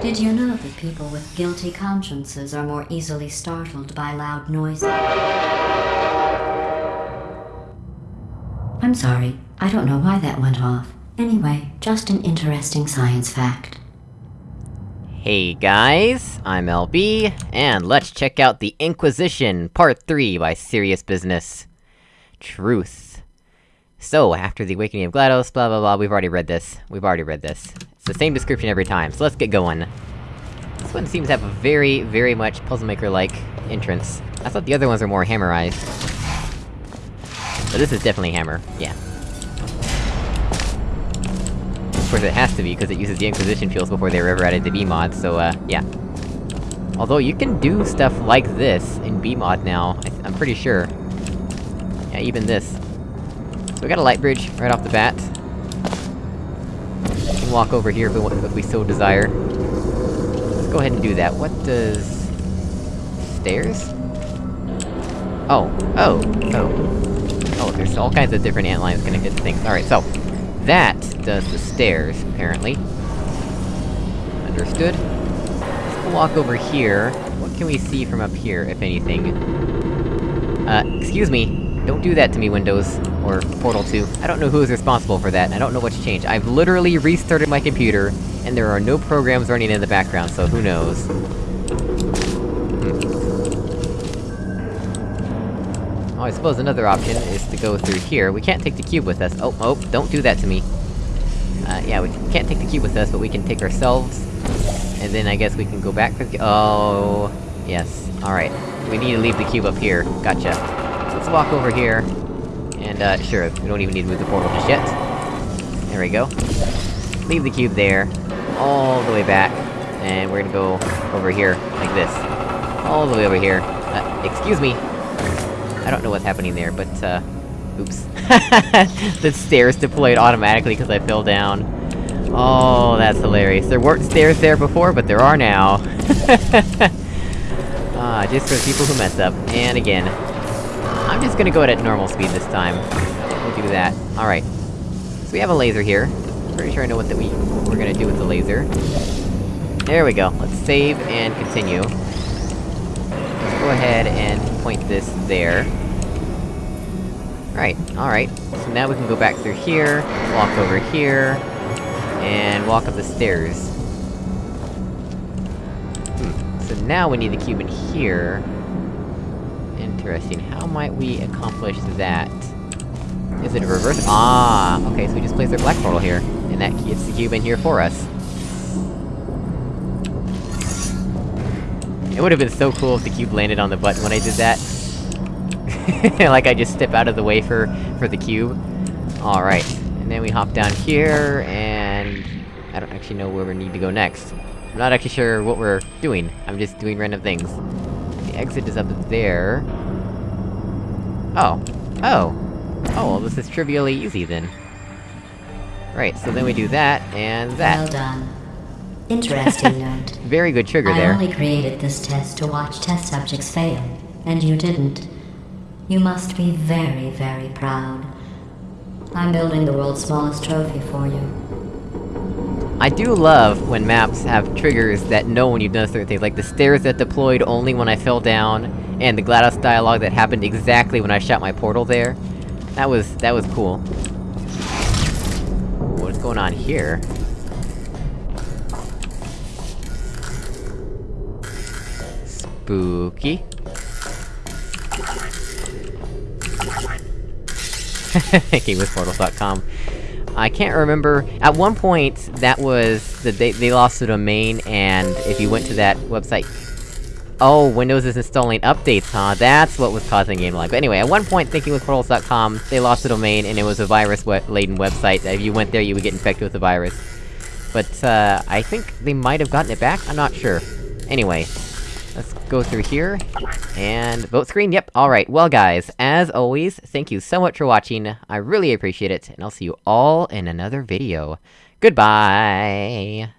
Did you know that people with guilty consciences are more easily startled by loud noises? I'm sorry, I don't know why that went off. Anyway, just an interesting science fact. Hey guys, I'm LB, and let's check out The Inquisition, Part 3 by Serious Business. Truth. So, after the Awakening of GLaDOS, blah blah blah, we've already read this. We've already read this. The same description every time, so let's get going. This one seems to have a very, very much Puzzle Maker-like entrance. I thought the other ones were more hammerized. But this is definitely hammer, yeah. Of course it has to be, because it uses the Inquisition fuels before they were ever added to BEEmod, so uh, yeah. Although you can do stuff like this in BEEmod now, I am pretty sure. Yeah, even this. So we got a light bridge right off the bat. Walk over here if we, if we so desire. Let's go ahead and do that. What does... Stairs? Oh. Oh. Oh. Oh, there's all kinds of different ant lines hit things. Alright, so... That does the stairs, apparently. Understood. Let's walk over here. What can we see from up here, if anything? Uh, excuse me. Don't do that to me, Windows. Or Portal 2. I don't know who's responsible for that, I don't know what's changed. I've literally restarted my computer, and there are no programs running in the background, so who knows. Hmm. Oh, I suppose another option is to go through here. We can't take the cube with us. Oh, oh, don't do that to me. Uh, yeah, we can't take the cube with us, but we can take ourselves. And then I guess we can go back for the- Oh... Yes. Alright. We need to leave the cube up here. Gotcha. Let's walk over here. And, uh, sure, we don't even need to move the portal just yet. There we go. Leave the cube there. All the way back. And we're gonna go over here, like this. All the way over here. Uh, excuse me! I don't know what's happening there, but, uh... Oops. the stairs deployed automatically because I fell down. Oh, that's hilarious. There weren't stairs there before, but there are now. ah, just for people who mess up. And again. I'm just gonna go at normal speed this time. We'll do that. Alright. So we have a laser here. Pretty sure I know what that we- we're gonna do with the laser. There we go. Let's save and continue. Let's go ahead and point this there. Right, alright. So now we can go back through here, walk over here, and walk up the stairs. Hmm, so now we need the cube in here. Interesting, how might we accomplish that? Is it a reverse- Ah! Okay, so we just place our black portal here, and that gets the cube in here for us. It would've been so cool if the cube landed on the button when I did that. like I just step out of the way for- for the cube. Alright. And then we hop down here, and... I don't actually know where we need to go next. I'm not actually sure what we're doing, I'm just doing random things. The exit is up there... Oh. Oh! Oh, well this is trivially easy then. Right, so then we do that, and that. Well done. Interesting note. Very good trigger I there. only created this test to watch test subjects fail, and you didn't. You must be very, very proud. I'm building the world's smallest trophy for you. I do love when maps have triggers that know when you've done certain things, like the stairs that deployed only when I fell down, and the GLaDOS dialogue that happened exactly when I shot my portal there. That was- that was cool. What's going on here? Spooky. GameWithPortals.com. I can't remember- at one point, that was- the, they, they lost the domain, and if you went to that website... Oh, Windows is installing updates, huh? That's what was causing game lag. But anyway, at one point, ThinkingWithPortals.com, they lost the domain, and it was a virus-laden website, that if you went there, you would get infected with the virus. But, uh, I think they might have gotten it back? I'm not sure. Anyway, let's go through here, and vote screen, yep, alright. Well guys, as always, thank you so much for watching, I really appreciate it, and I'll see you all in another video. Goodbye!